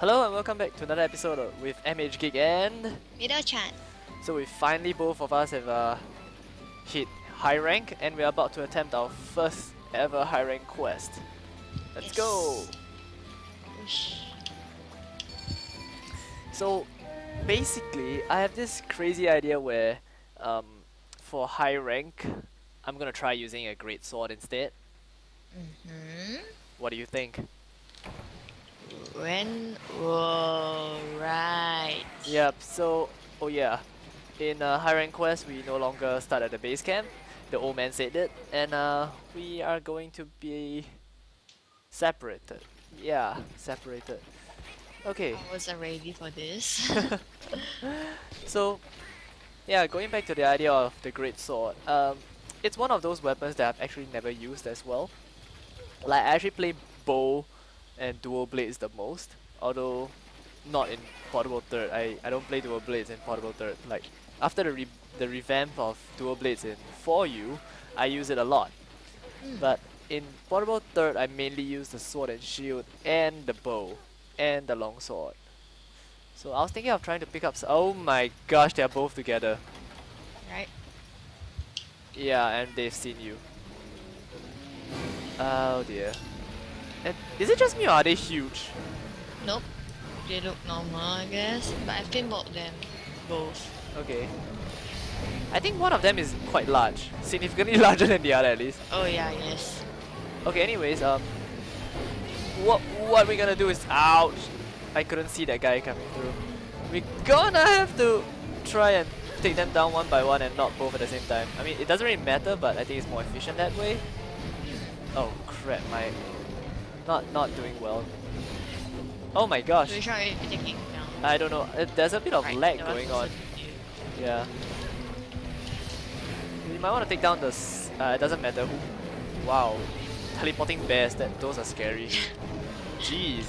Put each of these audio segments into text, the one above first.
Hello and welcome back to another episode of, with MH Geek and Mido-chan. so we finally both of us have uh, hit high rank and we're about to attempt our first ever high rank quest. Let's Yes. go! Whoosh. So basically I have this crazy idea where um, for high rank I'm gonna try using a great sword instead. Mm-hmm. What do you think? When? Whoa, right. Yep, so, oh yeah, in uh, High Rank Quest we no longer start at the base camp, the old man said it, and uh, we are going to be separated. Yeah, separated. Okay, I wasn't ready for this. so, yeah, going back to the idea of the Great Sword, um, it's one of those weapons that I've actually never used as well. Like, I actually play bow and dual blades the most, although not in portable third. I, I don't play dual blades in portable third. Like, after the, re the revamp of dual blades in 4U, I use it a lot. Mm. But in portable third, I mainly use the sword and shield and the bow and the long sword. So I was thinking of trying to pick up. s- Oh my gosh, they are both together. right? Yeah, and they've seen you. Oh dear. And is it just me or are they huge? Nope. They look normal, I guess. But I've paintballed them both. Okay. I think one of them is quite large, significantly larger than the other at least. Oh yeah, yes. Okay, anyways, um, what what we're gonna do is ouch. I couldn't see that guy coming through. We're gonna have to try and take them down one by one and not both at the same time. I mean, it doesn't really matter, but I think it's more efficient that way. Oh crap, my not not doing well. Oh my gosh, So which one are you taking down? I don't know. Uh, there's a bit of Right, lag going on. Yeah. You might want to take down the. S uh, it doesn't matter who. Wow. Teleporting bears. That those are scary. Jeez.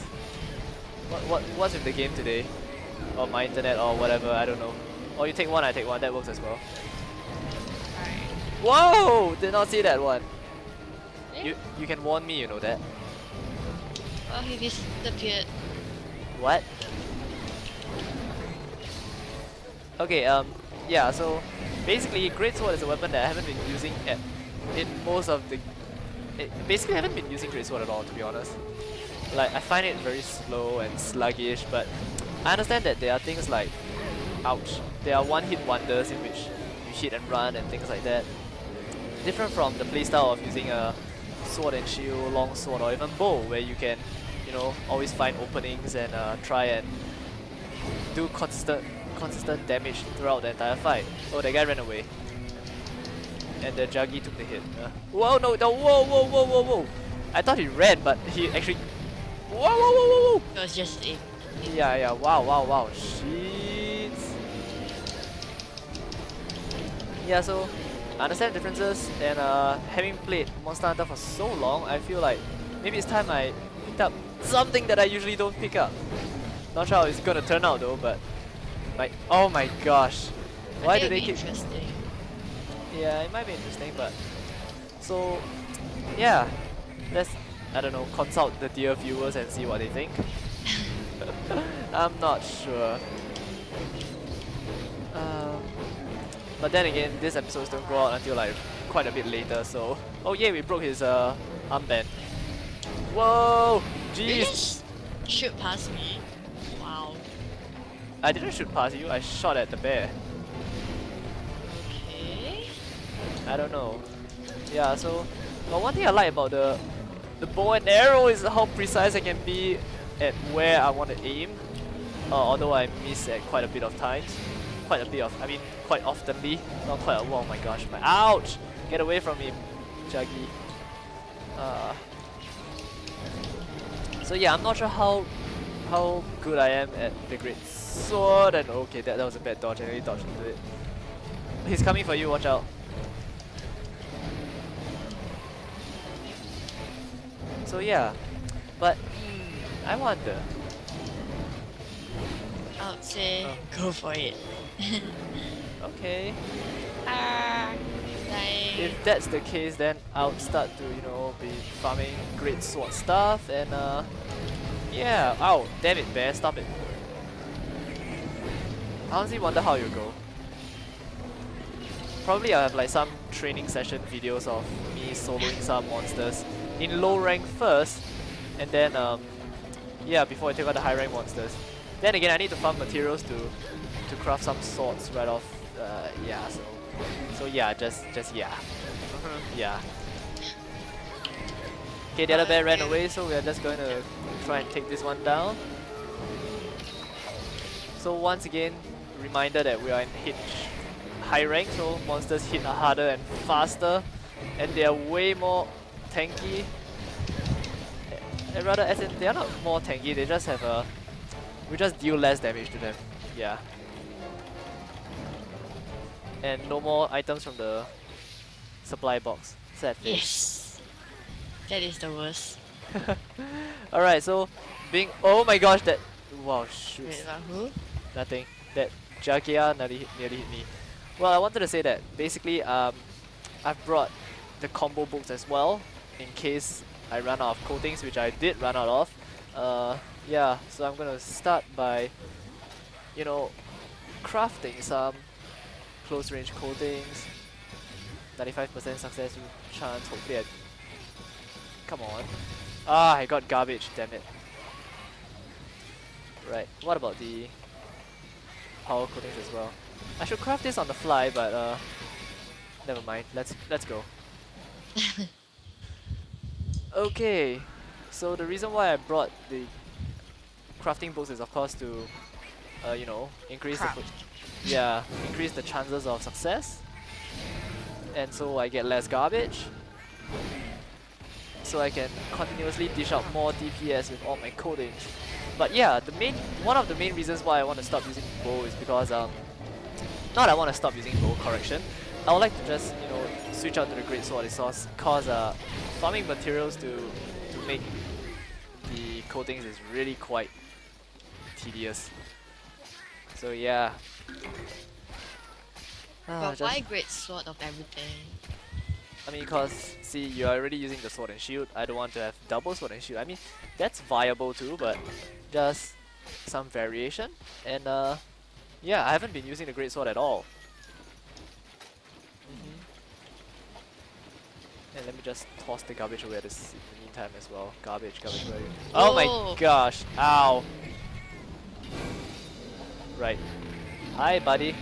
What what what's with the game today? Or my internet or whatever. I don't know. Or you take one, I take one. That works as well. Whoa! Did not see that one. You you can warn me. You know that. Oh, he disappeared. What? Okay, um, yeah, so basically Great Sword is a weapon that I haven't been using at, in most of the... It, basically I haven't been using Great Sword at all, to be honest. Like, I find it very slow and sluggish, but I understand that there are things like, ouch, there are one-hit wonders in which you hit and run and things like that. Different from the playstyle of using a sword and shield, long sword, or even bow, where you can, you know, always find openings and uh, try and do consistent consistent damage throughout the entire fight. Oh, that guy ran away. And the Jaggi took the hit. Uh, whoa, no, no, whoa, whoa, whoa, whoa, whoa. I thought he ran, but he actually... Whoa, whoa, whoa, whoa, whoa. It was just a Yeah, yeah, wow, wow, wow. Shit. Yeah, so I understand the differences and uh, having played Monster Hunter for so long, I feel like maybe it's time I picked up something that I usually don't pick up. Not sure how it's gonna turn out though, but like, oh my gosh. Why do they keep... interesting? Yeah, it might be interesting, but... So, yeah. Let's, I don't know, consult the dear viewers and see what they think. I'm not sure. Um, but then again, these episodes don't go out until like quite a bit later, so... Oh yeah, we broke his uh, armband. Whoa! You Jeez! just shoot past me. Wow. I didn't shoot past you, I shot at the bear. Okay. I don't know. Yeah, so but one thing I like about the the bow and arrow is how precise I can be at where I want to aim. Uh, although I miss at quite a bit of times. Quite a bit of, I mean, quite oftenly. Not quite a, oh my gosh, my, ouch! Get away from me, Jaggi. Uh, so yeah, I'm not sure how how good I am at the great sword and okay, that, that was a bad dodge, I really dodged into it. He's coming for you, watch out. So yeah, but hmm, I wonder. I would say Oh. go for it. Okay, ah, dying. if that's the case, then I'll start to you know be farming great sword stuff and uh, Yeah, Oh, damn it, bear, stop it. I honestly wonder how you go. Probably I'll have like some training session videos of me soloing some monsters in low rank first, and then um, yeah, before I take out the high rank monsters. Then again, I need to farm materials to to craft some swords right off. Uh, yeah, so so yeah, just just yeah, yeah. Okay, the other bear ran away, so we are just going to try and take this one down. So once again, reminder that we are in hit high rank, so monsters hit harder and faster, and they are way more tanky. And rather, as in, they are not more tanky, they just have a... We just deal less damage to them, yeah. And no more items from the supply box. Sad face. Yes. That is the worst. Alright, so being oh my gosh that wow shoot Wait, who? nothing. That Jaggia nearly hit, nearly hit me. Well I wanted to say that basically um I've brought the combo books as well in case I run out of coatings which I did run out of. Uh yeah, so I'm gonna start by you know crafting some close range coatings. 95% success chance, hopefully I Come on. Ah, I got garbage, damn it. Right, what about the power coatings as well? I should craft this on the fly, but uh, never mind. Let's let's go. okay, so the reason why I brought the crafting books is of course to, uh, you know, increase Craft. the yeah, increase the chances of success, and so I get less garbage so I can continuously dish out more DPS with all my coatings. But yeah, the main one of the main reasons why I want to stop using bow is because um not I want to stop using bow correction. I would like to just, you know, switch out to the great sword resource cause uh farming materials to to make the coatings is really quite tedious. So yeah. Ah, but just- why great sword of everything? I mean, because, see, you're already using the sword and shield. I don't want to have double sword and shield. I mean, that's viable too, but just some variation. And, uh, yeah, I haven't been using the great sword at all. Mhm. And let me just toss the garbage away at this in the meantime as well. Garbage, garbage, where? Oh my gosh, ow. Right. Hi, buddy.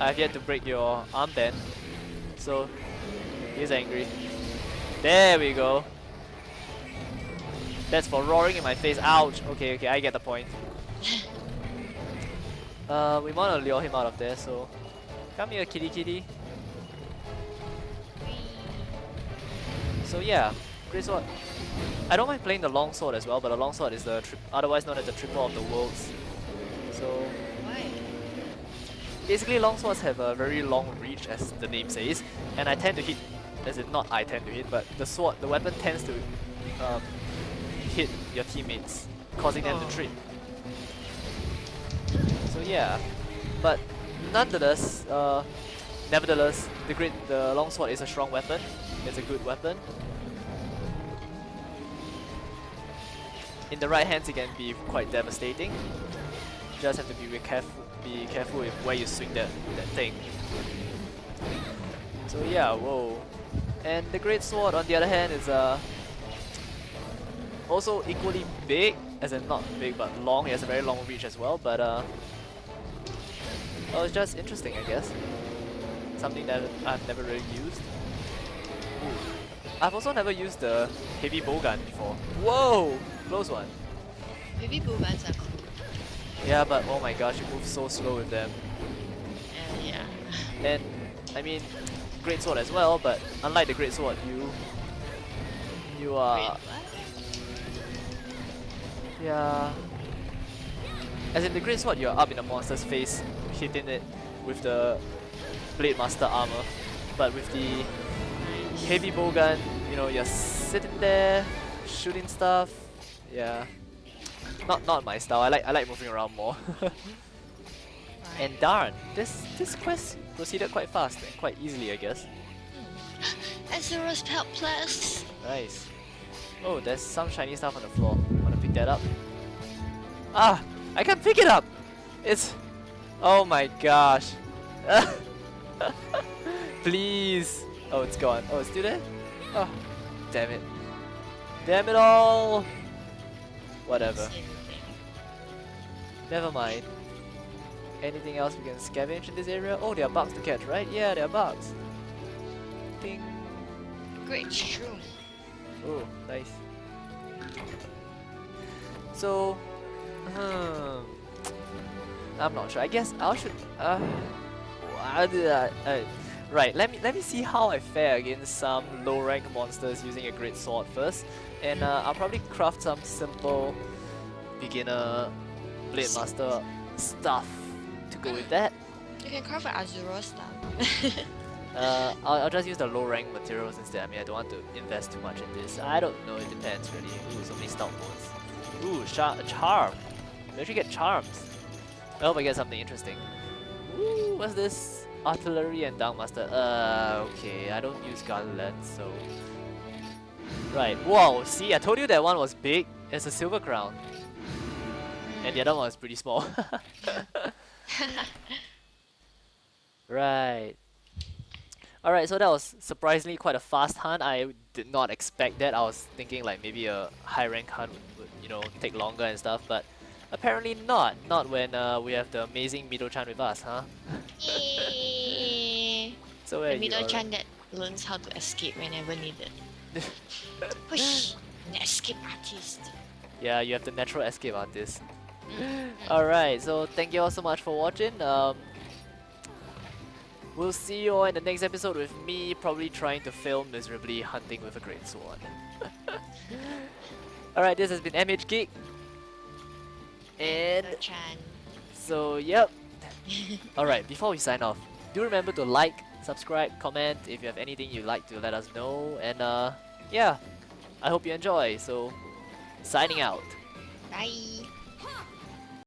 I've yet to break your armband. So, he's angry. There we go. That's for roaring in my face. Ouch. Okay, okay, I get the point. Uh, we want to lure him out of there, so come here, kitty, kitty. So yeah, great sword. I don't mind playing the long sword as well, but the long sword is the tri otherwise known as the triple of the worlds. So Why? basically, long swords have a very long reach, as the name says, and I tend to hit. As in, not I tend to hit, but the sword, the weapon tends to um, hit your teammates, causing them Oh. to trip. So yeah, but nonetheless, uh, nevertheless, the great, the long sword is a strong weapon. It's a good weapon. In the right hands, it can be quite devastating. You just have to be careful, be careful with where you swing that that thing. So yeah, whoa. And the great sword, on the other hand, is uh also equally big, as in not big but long. It has a very long reach as well. But uh, well, it's just interesting, I guess. Something that I've never really used. Ooh. I've also never used the heavy bowgun before. Whoa, close one. Maybe boobans are cool. Yeah, but oh my gosh, you move so slow with them. Uh, yeah. And I mean, great sword as well, but unlike the great sword, you you are yeah. As in the great sword, you're up in a monster's face, hitting it with the blade master armor. But with the heavy bowgun, you know, you're sitting there shooting stuff. Yeah. Not not my style. I like I like moving around more. and darn, this this quest proceeded quite fast and quite easily, I guess. Arzuros Pelt Plus. Nice. Oh, there's some shiny stuff on the floor. Wanna pick that up? Ah, I can't pick it up. It's, oh my gosh. Please. Oh, it's gone. Oh, it's still there? Oh, damn it. Damn it all. Whatever. Never mind. Anything else we can scavenge in this area? Oh, there are bugs to catch, right? Yeah, there are bugs. Ding. Great shroom. Oh, nice. So, hmm, I'm not sure. I guess I should. Uh, how did I, uh, right. Let me let me see how I fare against some low rank monsters using a great sword first, and uh, I'll probably craft some simple beginner blade master stuff to go with that. You can craft an Arzuros stuff. Uh, I'll, I'll just use the low rank materials instead. I mean, I don't want to invest too much in this. I don't know, it depends really. Ooh, so many stout bones. Ooh, char charm. We actually get charms. I hope I get something interesting. Ooh, what's this? Artillery and Downmaster. Uh, okay, I don't use Gauntlet, so... Right, whoa, see, I told you that one was big. It's a silver crown. And the other one is pretty small. right. Alright, so that was surprisingly quite a fast hunt. I did not expect that. I was thinking like maybe a high rank hunt would, you know, take longer and stuff, but apparently not. Not when uh, we have the amazing Mido-chan with us, huh? So where the are you, middle Aura? chan that learns how to escape whenever needed. Push! The escape artist. Yeah, you have the natural escape artist. Alright, so thank you all so much for watching. Um, we'll see you all in the next episode with me probably trying to fail miserably hunting with a great sword. Alright, this has been MH Geek. And so, yep. Alright, before we sign off, do remember to like, subscribe, comment if you have anything you'd like to let us know. And uh, yeah, I hope you enjoy. So, signing out. Bye!